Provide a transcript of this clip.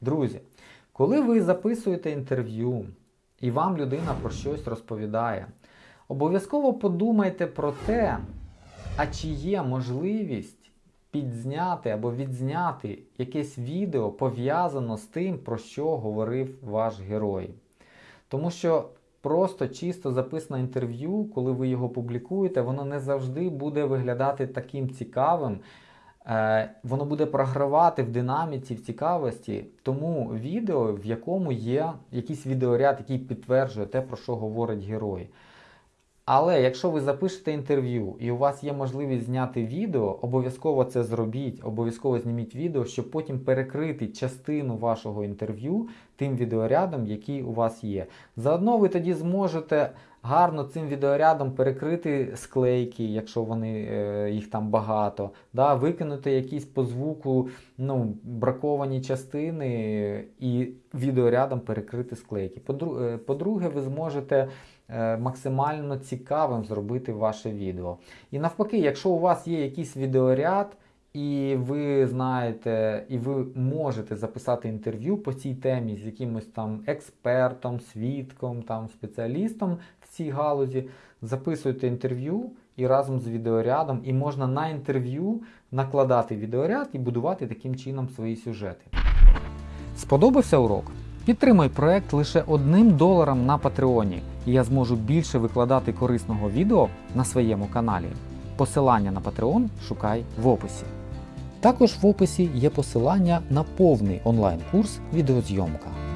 Друзі, коли ви записуєте інтерв'ю і вам людина про щось розповідає, обов'язково подумайте про те, а чи є можливість підзняти або відзняти якесь відео пов'язано з тим, про що говорив ваш герой. Тому що просто чисто записане інтерв'ю, коли ви його публікуєте, воно не завжди буде виглядати таким цікавим. Е, Воно буде програвати в динаміці, в цікавості, тому відео, в якому є якийсь відеоряд, який підтверджує те, про що говорить герой. Але якщо ви запишете інтерв'ю і у вас є можливість зняти відео, обов'язково це зробіть, обов'язково зніміть відео, щоб потім перекрити частину вашого інтерв'ю тим відеорядом, який у вас є. Заодно ви тоді зможете гарно цим відеорядом перекрити склейки, якщо вони, е, їх там багато, да, викинути якісь по звуку ну, браковані частини і відеорядом перекрити склейки. Е, По-друге, ви зможете е, максимально цікавим зробити ваше відео. І навпаки, якщо у вас є якийсь відеоряд, і ви знаєте, і ви можете записати інтерв'ю по цій темі з якимось там експертом, свідком, там, спеціалістом в цій галузі, записуйте інтерв'ю і разом з відеорядом, і можна на інтерв'ю накладати відеоряд і будувати таким чином свої сюжети. Сподобався урок? Підтримай проект лише одним доларом на Патреоні, і я зможу більше викладати корисного відео на своєму каналі. Посилання на Patreon шукай в описі. Також в описі є посилання на повний онлайн-курс відеозйомка.